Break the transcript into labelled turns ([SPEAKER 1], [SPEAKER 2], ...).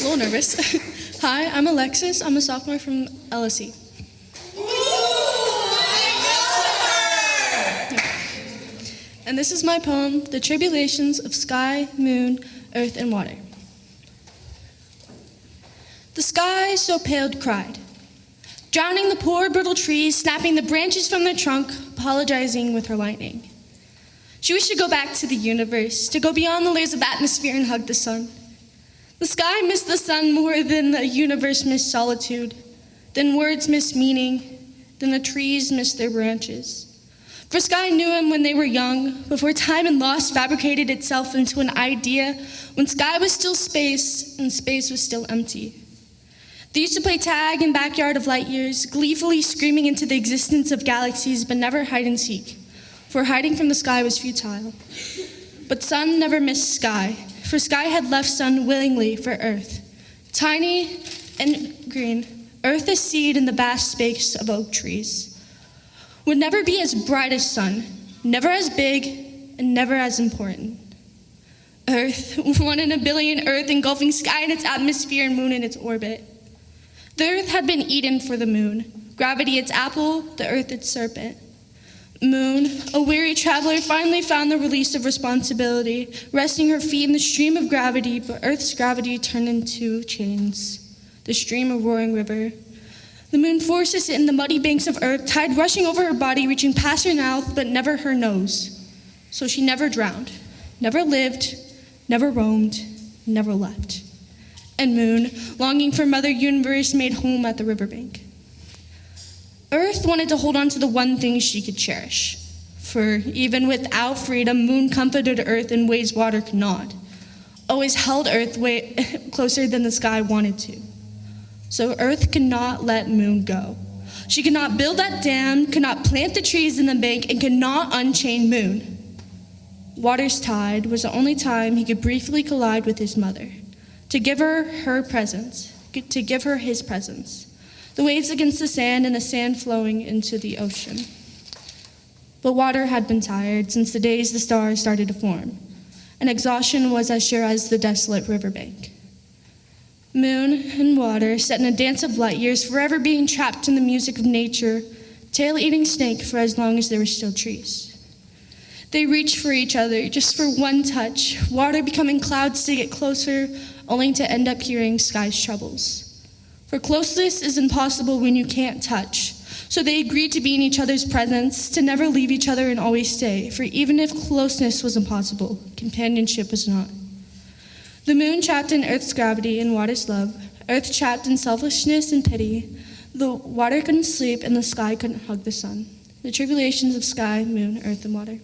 [SPEAKER 1] a little nervous. Hi, I'm Alexis. I'm a sophomore from LSE. And this is my poem, The Tribulations of Sky, Moon, Earth, and Water. The sky so paled cried, drowning the poor brittle trees, snapping the branches from their trunk, apologizing with her lightning. She wished to go back to the universe, to go beyond the layers of atmosphere and hug the sun. The sky missed the sun more than the universe missed solitude, than words missed meaning, than the trees missed their branches. For sky knew him when they were young, before time and loss fabricated itself into an idea, when sky was still space and space was still empty. They used to play tag in backyard of light years, gleefully screaming into the existence of galaxies, but never hide and seek, for hiding from the sky was futile. But sun never missed sky, for sky had left sun willingly for earth. Tiny and green, earth a seed in the vast space of oak trees. Would never be as bright as sun, never as big, and never as important. Earth, one in a billion Earth engulfing sky in its atmosphere and moon in its orbit. The Earth had been Eden for the moon, gravity its apple, the Earth its serpent. Moon, a weary traveler, finally found the release of responsibility, resting her feet in the stream of gravity, but Earth's gravity turned into chains, the stream a roaring river. The moon forces it in the muddy banks of Earth, tide rushing over her body, reaching past her mouth, but never her nose. So she never drowned, never lived, never roamed, never left. And Moon, longing for Mother Universe, made home at the riverbank. Earth wanted to hold on to the one thing she could cherish. For even without freedom, Moon comforted Earth in ways water could not. Always held Earth way closer than the sky wanted to. So Earth could not let Moon go. She could not build that dam, could not plant the trees in the bank, and could not unchain Moon. Water's tide was the only time he could briefly collide with his mother, to give her her presence, to give her his presence the waves against the sand and the sand flowing into the ocean. But water had been tired since the days the stars started to form, and exhaustion was as sure as the desolate riverbank. Moon and water set in a dance of light years, forever being trapped in the music of nature, tail eating snake for as long as there were still trees. They reached for each other just for one touch, water becoming clouds to get closer, only to end up hearing sky's troubles. For closeness is impossible when you can't touch. So they agreed to be in each other's presence, to never leave each other and always stay. For even if closeness was impossible, companionship was not. The moon trapped in Earth's gravity and water's love, Earth trapped in selfishness and pity. The water couldn't sleep and the sky couldn't hug the sun. The tribulations of sky, moon, earth, and water.